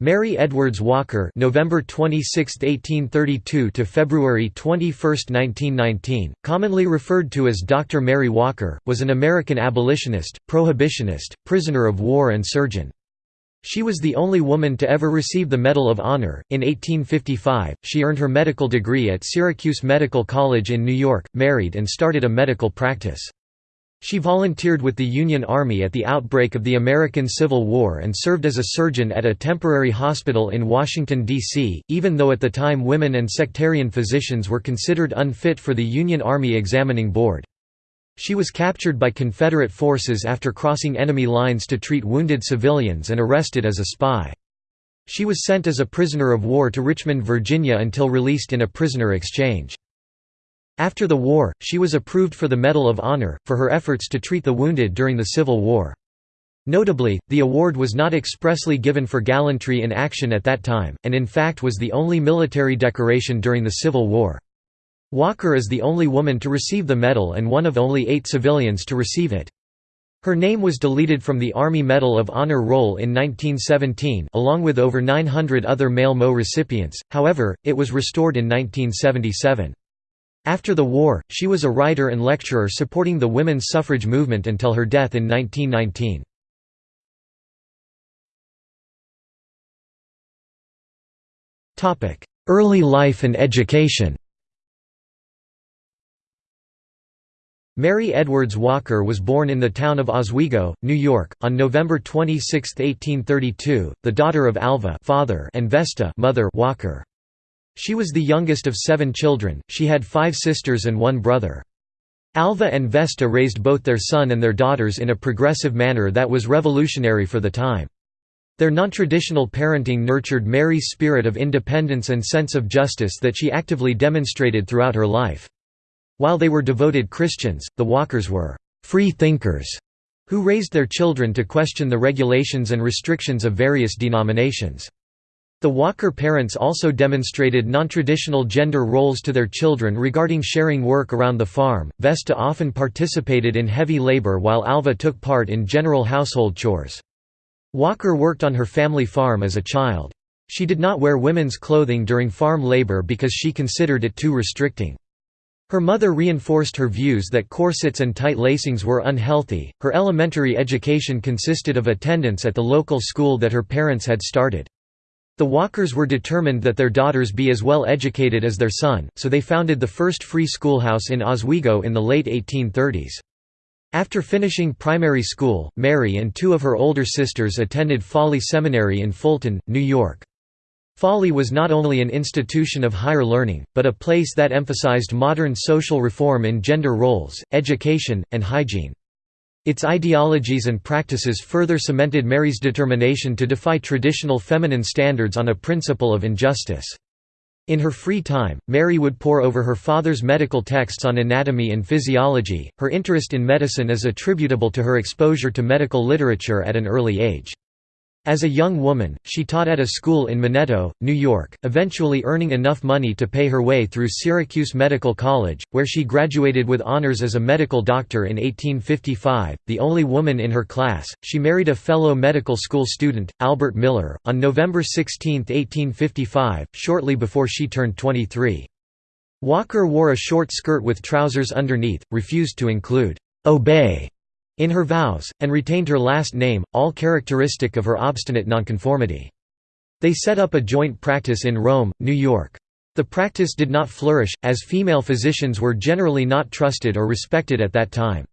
Mary Edwards Walker November 26, 1832 to February 21, 1919, commonly referred to as Dr. Mary Walker, was an American abolitionist, prohibitionist, prisoner of war and surgeon. She was the only woman to ever receive the Medal of Honor. In 1855, she earned her medical degree at Syracuse Medical College in New York, married and started a medical practice. She volunteered with the Union Army at the outbreak of the American Civil War and served as a surgeon at a temporary hospital in Washington, D.C., even though at the time women and sectarian physicians were considered unfit for the Union Army Examining Board. She was captured by Confederate forces after crossing enemy lines to treat wounded civilians and arrested as a spy. She was sent as a prisoner of war to Richmond, Virginia until released in a prisoner exchange. After the war, she was approved for the Medal of Honor, for her efforts to treat the wounded during the Civil War. Notably, the award was not expressly given for gallantry in action at that time, and in fact was the only military decoration during the Civil War. Walker is the only woman to receive the medal and one of only eight civilians to receive it. Her name was deleted from the Army Medal of Honor roll in 1917 along with over 900 other male MO recipients, however, it was restored in 1977. After the war, she was a writer and lecturer supporting the women's suffrage movement until her death in 1919. Early life and education Mary Edwards Walker was born in the town of Oswego, New York, on November 26, 1832, the daughter of Alva father and Vesta mother Walker. She was the youngest of seven children, she had five sisters and one brother. Alva and Vesta raised both their son and their daughters in a progressive manner that was revolutionary for the time. Their non-traditional parenting nurtured Mary's spirit of independence and sense of justice that she actively demonstrated throughout her life. While they were devoted Christians, the Walkers were «free thinkers» who raised their children to question the regulations and restrictions of various denominations. The Walker parents also demonstrated nontraditional gender roles to their children regarding sharing work around the farm. Vesta often participated in heavy labor while Alva took part in general household chores. Walker worked on her family farm as a child. She did not wear women's clothing during farm labor because she considered it too restricting. Her mother reinforced her views that corsets and tight lacings were unhealthy. Her elementary education consisted of attendance at the local school that her parents had started. The Walkers were determined that their daughters be as well educated as their son, so they founded the first free schoolhouse in Oswego in the late 1830s. After finishing primary school, Mary and two of her older sisters attended Falley Seminary in Fulton, New York. Falley was not only an institution of higher learning, but a place that emphasized modern social reform in gender roles, education, and hygiene. Its ideologies and practices further cemented Mary's determination to defy traditional feminine standards on a principle of injustice. In her free time, Mary would pore over her father's medical texts on anatomy and physiology. Her interest in medicine is attributable to her exposure to medical literature at an early age. As a young woman, she taught at a school in Minetto, New York, eventually earning enough money to pay her way through Syracuse Medical College, where she graduated with honors as a medical doctor in 1855. The only woman in her class, she married a fellow medical school student, Albert Miller, on November 16, 1855, shortly before she turned 23. Walker wore a short skirt with trousers underneath, refused to include obey in her vows, and retained her last name, all characteristic of her obstinate nonconformity. They set up a joint practice in Rome, New York. The practice did not flourish, as female physicians were generally not trusted or respected at that time.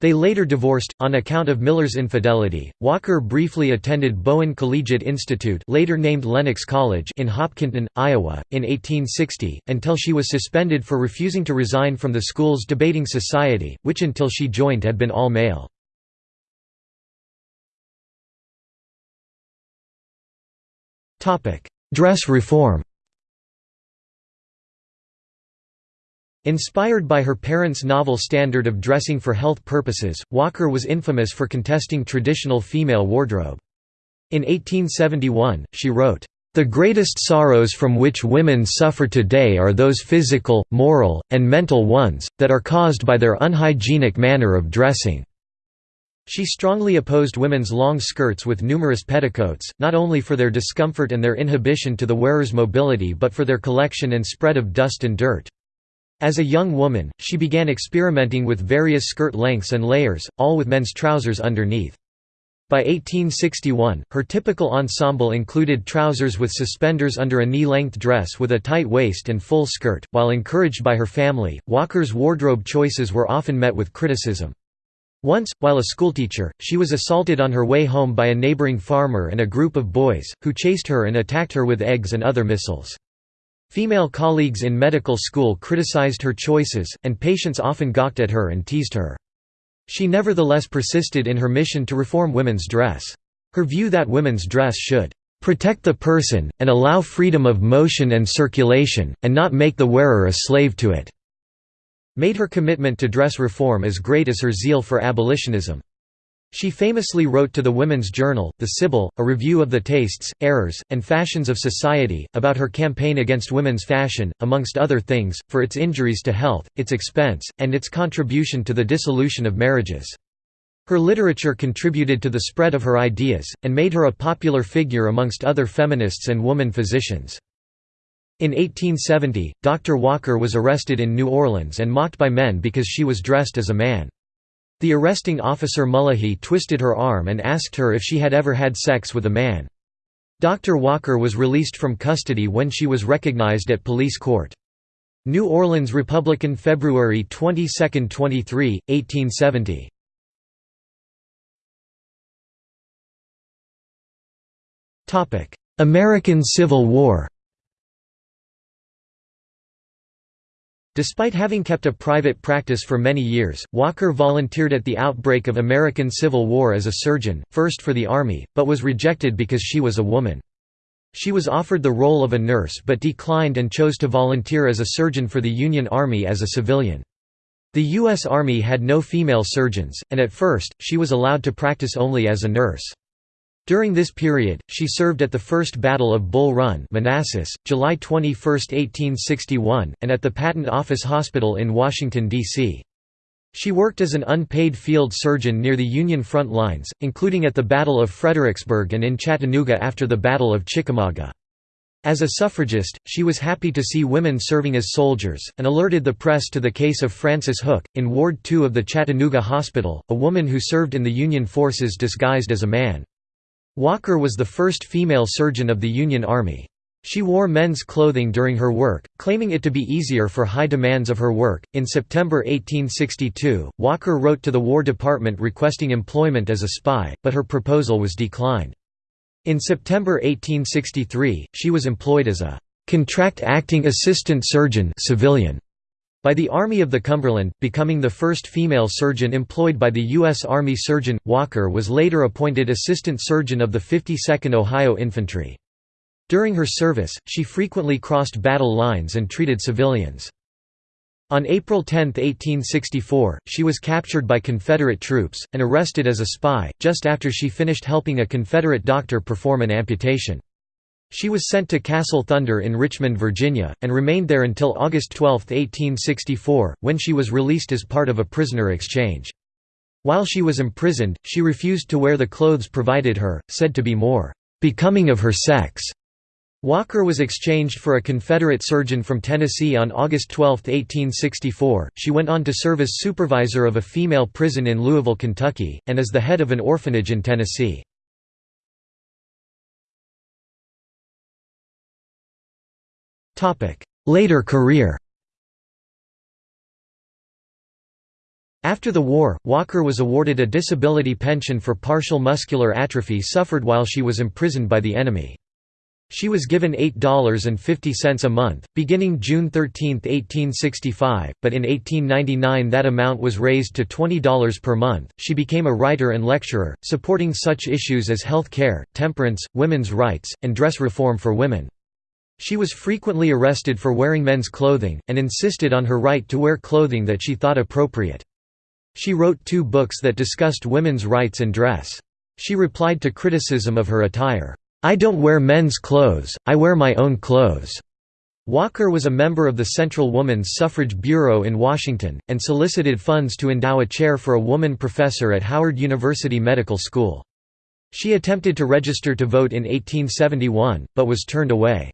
They later divorced, on account of Miller's infidelity. Walker briefly attended Bowen Collegiate Institute later named Lenox College in Hopkinton, Iowa, in 1860, until she was suspended for refusing to resign from the school's debating society, which until she joined had been all-male. Dress reform Inspired by her parents' novel standard of dressing for health purposes, Walker was infamous for contesting traditional female wardrobe. In 1871, she wrote, "...the greatest sorrows from which women suffer today are those physical, moral, and mental ones, that are caused by their unhygienic manner of dressing." She strongly opposed women's long skirts with numerous petticoats, not only for their discomfort and their inhibition to the wearer's mobility but for their collection and spread of dust and dirt. As a young woman, she began experimenting with various skirt lengths and layers, all with men's trousers underneath. By 1861, her typical ensemble included trousers with suspenders under a knee-length dress with a tight waist and full skirt. While encouraged by her family, Walker's wardrobe choices were often met with criticism. Once, while a schoolteacher, she was assaulted on her way home by a neighboring farmer and a group of boys, who chased her and attacked her with eggs and other missiles. Female colleagues in medical school criticized her choices, and patients often gawked at her and teased her. She nevertheless persisted in her mission to reform women's dress. Her view that women's dress should protect the person, and allow freedom of motion and circulation, and not make the wearer a slave to it made her commitment to dress reform as great as her zeal for abolitionism. She famously wrote to the Women's Journal, The Sibyl, a review of the tastes, errors, and fashions of society, about her campaign against women's fashion, amongst other things, for its injuries to health, its expense, and its contribution to the dissolution of marriages. Her literature contributed to the spread of her ideas, and made her a popular figure amongst other feminists and woman physicians. In 1870, Dr. Walker was arrested in New Orleans and mocked by men because she was dressed as a man. The arresting officer Mullahy twisted her arm and asked her if she had ever had sex with a man. Dr. Walker was released from custody when she was recognized at police court. New Orleans Republican February 22, 23, 1870 American Civil War Despite having kept a private practice for many years, Walker volunteered at the outbreak of American Civil War as a surgeon, first for the Army, but was rejected because she was a woman. She was offered the role of a nurse but declined and chose to volunteer as a surgeon for the Union Army as a civilian. The U.S. Army had no female surgeons, and at first, she was allowed to practice only as a nurse. During this period, she served at the First Battle of Bull Run Manassas, July 21, 1861, and at the Patent Office Hospital in Washington, D.C. She worked as an unpaid field surgeon near the Union front lines, including at the Battle of Fredericksburg and in Chattanooga after the Battle of Chickamauga. As a suffragist, she was happy to see women serving as soldiers, and alerted the press to the case of Frances Hook, in Ward 2 of the Chattanooga Hospital, a woman who served in the Union forces disguised as a man. Walker was the first female surgeon of the Union Army. She wore men's clothing during her work, claiming it to be easier for high demands of her work. In September 1862, Walker wrote to the War Department requesting employment as a spy, but her proposal was declined. In September 1863, she was employed as a contract acting assistant surgeon civilian by the Army of the Cumberland, becoming the first female surgeon employed by the U.S. Army surgeon. Walker was later appointed assistant surgeon of the 52nd Ohio Infantry. During her service, she frequently crossed battle lines and treated civilians. On April 10, 1864, she was captured by Confederate troops, and arrested as a spy, just after she finished helping a Confederate doctor perform an amputation. She was sent to Castle Thunder in Richmond, Virginia, and remained there until August 12, 1864, when she was released as part of a prisoner exchange. While she was imprisoned, she refused to wear the clothes provided her, said to be more becoming of her sex. Walker was exchanged for a Confederate surgeon from Tennessee on August 12, 1864. She went on to serve as supervisor of a female prison in Louisville, Kentucky, and as the head of an orphanage in Tennessee. Later career After the war, Walker was awarded a disability pension for partial muscular atrophy suffered while she was imprisoned by the enemy. She was given $8.50 a month, beginning June 13, 1865, but in 1899 that amount was raised to $20 per month. She became a writer and lecturer, supporting such issues as health care, temperance, women's rights, and dress reform for women. She was frequently arrested for wearing men's clothing, and insisted on her right to wear clothing that she thought appropriate. She wrote two books that discussed women's rights and dress. She replied to criticism of her attire, "'I don't wear men's clothes, I wear my own clothes'." Walker was a member of the Central Woman's Suffrage Bureau in Washington, and solicited funds to endow a chair for a woman professor at Howard University Medical School. She attempted to register to vote in 1871, but was turned away.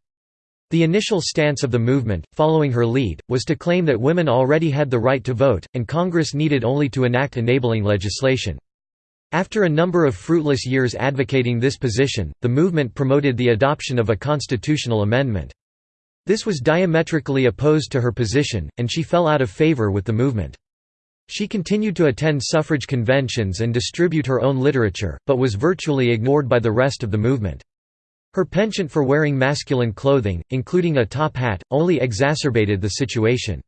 The initial stance of the movement, following her lead, was to claim that women already had the right to vote, and Congress needed only to enact enabling legislation. After a number of fruitless years advocating this position, the movement promoted the adoption of a constitutional amendment. This was diametrically opposed to her position, and she fell out of favor with the movement. She continued to attend suffrage conventions and distribute her own literature, but was virtually ignored by the rest of the movement. Her penchant for wearing masculine clothing, including a top hat, only exacerbated the situation.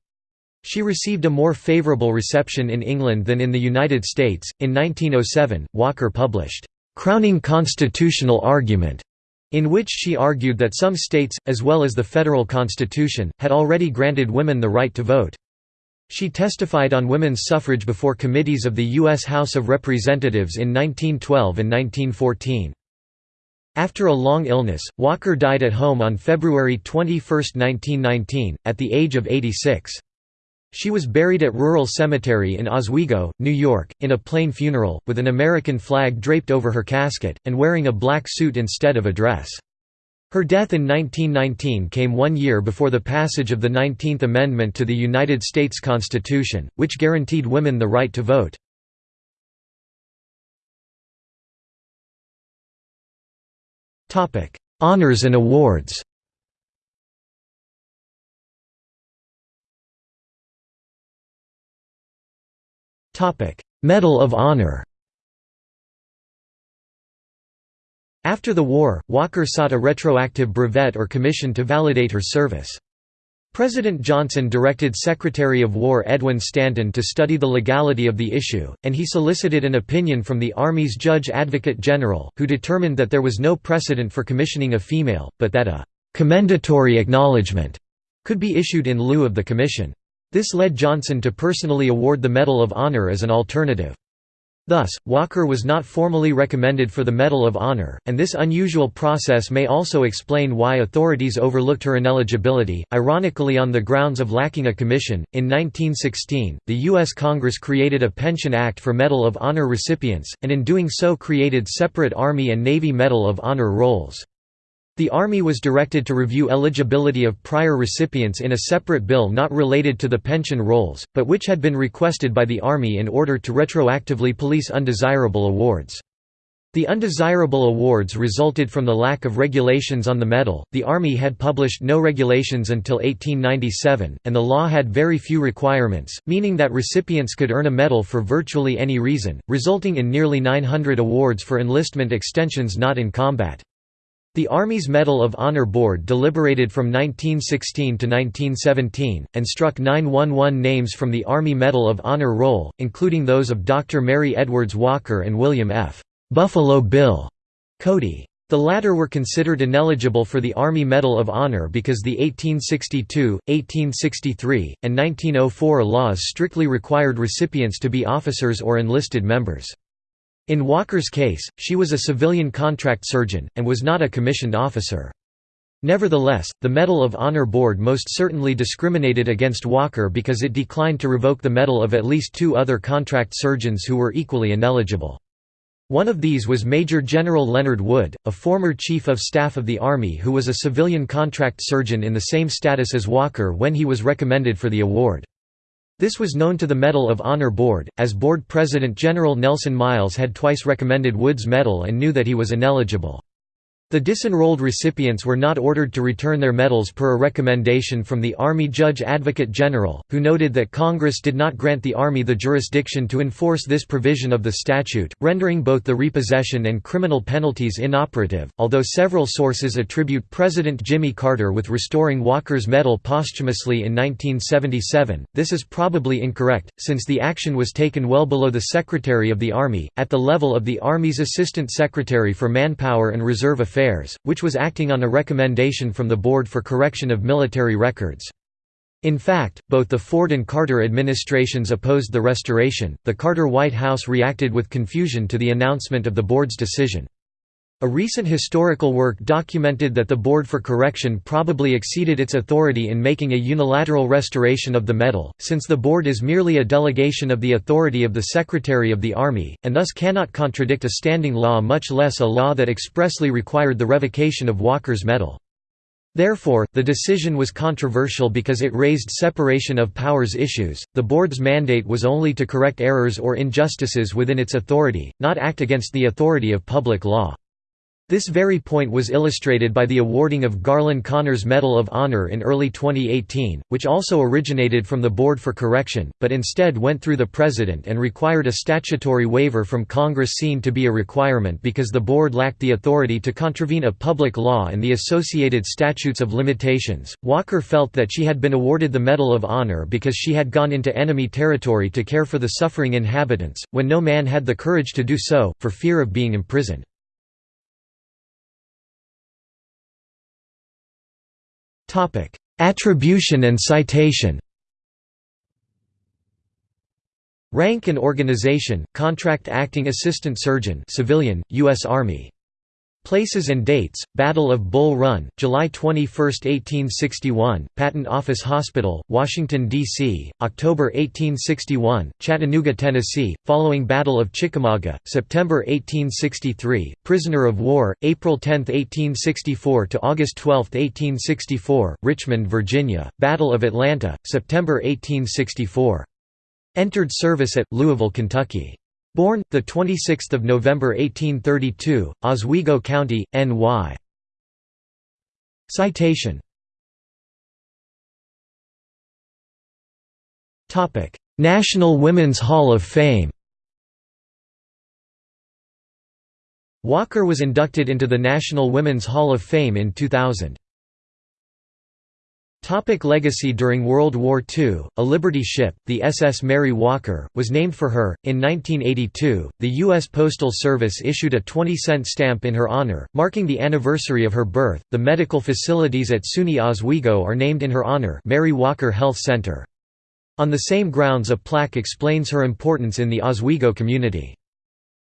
She received a more favorable reception in England than in the United States. In 1907, Walker published, Crowning Constitutional Argument, in which she argued that some states, as well as the federal constitution, had already granted women the right to vote. She testified on women's suffrage before committees of the U.S. House of Representatives in 1912 and 1914. After a long illness, Walker died at home on February 21, 1919, at the age of 86. She was buried at Rural Cemetery in Oswego, New York, in a plain funeral, with an American flag draped over her casket, and wearing a black suit instead of a dress. Her death in 1919 came one year before the passage of the 19th Amendment to the United States Constitution, which guaranteed women the right to vote. Honors and awards. Topic: Medal of Honor. After the war, Walker sought a retroactive brevet or commission to validate her service. President Johnson directed Secretary of War Edwin Stanton to study the legality of the issue, and he solicited an opinion from the Army's Judge Advocate General, who determined that there was no precedent for commissioning a female, but that a «commendatory acknowledgement» could be issued in lieu of the commission. This led Johnson to personally award the Medal of Honor as an alternative. Thus, Walker was not formally recommended for the Medal of Honor, and this unusual process may also explain why authorities overlooked her ineligibility, ironically on the grounds of lacking a commission. In 1916, the U.S. Congress created a Pension Act for Medal of Honor recipients, and in doing so created separate Army and Navy Medal of Honor rolls. The Army was directed to review eligibility of prior recipients in a separate bill not related to the pension rolls, but which had been requested by the Army in order to retroactively police undesirable awards. The undesirable awards resulted from the lack of regulations on the medal. The Army had published no regulations until 1897, and the law had very few requirements, meaning that recipients could earn a medal for virtually any reason, resulting in nearly 900 awards for enlistment extensions not in combat. The Army's Medal of Honor Board deliberated from 1916 to 1917, and struck 911 names from the Army Medal of Honor roll, including those of Dr. Mary Edwards Walker and William F. Buffalo Bill Cody. The latter were considered ineligible for the Army Medal of Honor because the 1862, 1863, and 1904 laws strictly required recipients to be officers or enlisted members. In Walker's case, she was a civilian contract surgeon, and was not a commissioned officer. Nevertheless, the Medal of Honor Board most certainly discriminated against Walker because it declined to revoke the medal of at least two other contract surgeons who were equally ineligible. One of these was Major General Leonard Wood, a former Chief of Staff of the Army who was a civilian contract surgeon in the same status as Walker when he was recommended for the award. This was known to the Medal of Honor Board, as Board President General Nelson Miles had twice recommended Wood's medal and knew that he was ineligible. The disenrolled recipients were not ordered to return their medals per a recommendation from the Army Judge Advocate General, who noted that Congress did not grant the Army the jurisdiction to enforce this provision of the statute, rendering both the repossession and criminal penalties inoperative. Although several sources attribute President Jimmy Carter with restoring Walker's medal posthumously in 1977, this is probably incorrect, since the action was taken well below the Secretary of the Army, at the level of the Army's Assistant Secretary for Manpower and Reserve Affairs Affairs, which was acting on a recommendation from the Board for Correction of Military Records. In fact, both the Ford and Carter administrations opposed the restoration. The Carter White House reacted with confusion to the announcement of the board's decision. A recent historical work documented that the Board for Correction probably exceeded its authority in making a unilateral restoration of the medal, since the Board is merely a delegation of the authority of the Secretary of the Army, and thus cannot contradict a standing law much less a law that expressly required the revocation of Walker's medal. Therefore, the decision was controversial because it raised separation of powers issues. The board's mandate was only to correct errors or injustices within its authority, not act against the authority of public law. This very point was illustrated by the awarding of Garlin Conner's Medal of Honor in early 2018, which also originated from the Board for Correction, but instead went through the President and required a statutory waiver from Congress seen to be a requirement because the Board lacked the authority to contravene a public law and the associated statutes of limitations. Walker felt that she had been awarded the Medal of Honor because she had gone into enemy territory to care for the suffering inhabitants, when no man had the courage to do so, for fear of being imprisoned. Topic: Attribution and citation. Rank and organization: Contract Acting Assistant Surgeon, Civilian, U.S. Army. Places and dates, Battle of Bull Run, July 21, 1861, Patent Office Hospital, Washington, D.C., October 1861, Chattanooga, Tennessee, following Battle of Chickamauga, September 1863, Prisoner of War, April 10, 1864 to August 12, 1864, Richmond, Virginia, Battle of Atlanta, September 1864. Entered service at, Louisville, Kentucky. Born, 26 November 1832, Oswego County, N.Y. Citation National Women's Hall of Fame Walker was inducted into the National Women's Hall of Fame in 2000. Topic legacy During World War II, a Liberty ship, the SS Mary Walker, was named for her. In 1982, the U.S. Postal Service issued a 20 cent stamp in her honor, marking the anniversary of her birth. The medical facilities at SUNY Oswego are named in her honor Mary Walker Health Center. On the same grounds, a plaque explains her importance in the Oswego community.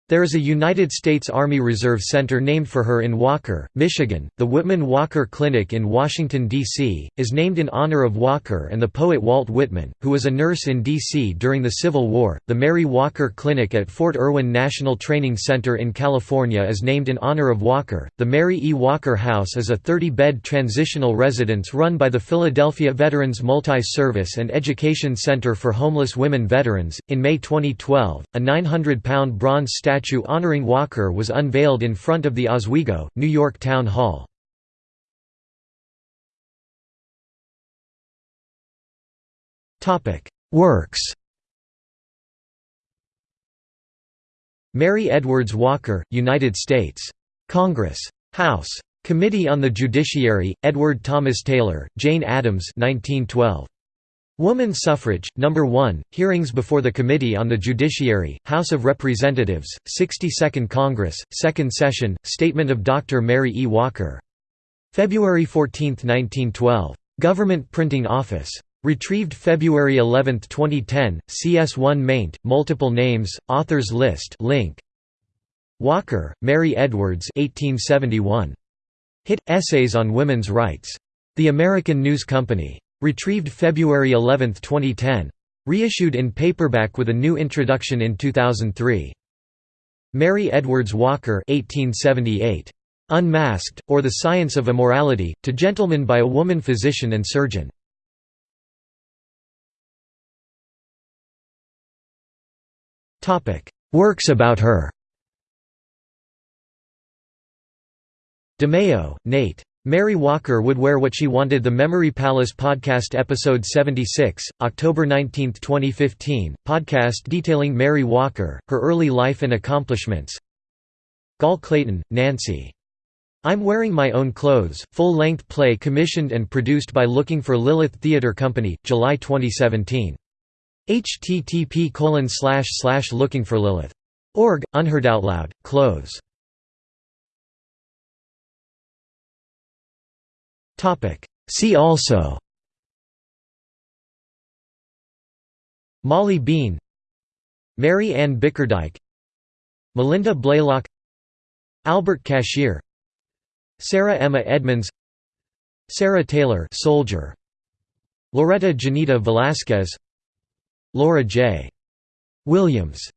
There is a United States Army Reserve Center named for her in Walker, Michigan. The Whitman Walker Clinic in Washington, D.C., is named in honor of Walker and the poet Walt Whitman, who was a nurse in D.C. during the Civil War. The Mary Walker Clinic at Fort Irwin National Training Center in California is named in honor of Walker. The Mary E. Walker House is a 30 bed transitional residence run by the Philadelphia Veterans Multi Service and Education Center for Homeless Women Veterans. In May 2012, a 900 pound bronze statue statue honoring Walker was unveiled in front of the Oswego, New York Town Hall. Works Mary Edwards Walker, United States. Congress. House. Committee on the Judiciary, Edward Thomas Taylor, Jane Addams 1912. Woman Suffrage, No. 1, Hearings before the Committee on the Judiciary, House of Representatives, 62nd Congress, 2nd Session, Statement of Dr. Mary E. Walker. February 14, 1912. Government Printing Office. Retrieved February 11, 2010, CS1 maint, multiple names, authors list link. Walker, Mary Edwards 1871. Hit, Essays on Women's Rights. The American News Company. Retrieved February 11, 2010. Reissued in paperback with a new introduction in 2003. Mary Edwards Walker 1878. Unmasked, or The Science of Immorality, to Gentlemen by a Woman Physician and Surgeon. Works about her DeMeo, Nate. Mary Walker would wear what she wanted The Memory Palace Podcast Episode 76, October 19, 2015, podcast detailing Mary Walker, her early life and accomplishments Gall Clayton, Nancy. I'm Wearing My Own Clothes, full-length play commissioned and produced by Looking for Lilith Theatre Company, July 2017. http colon slash slash lookingforlilith.org, unheard out loud, close See also. Molly Bean. Mary Ann Bickerdike Malinda Blalock. Albert Cashier. Sarah Emma Edmonds. Sarah Taylor soldier. Loretta Janita Velasquez. Laura J. Williams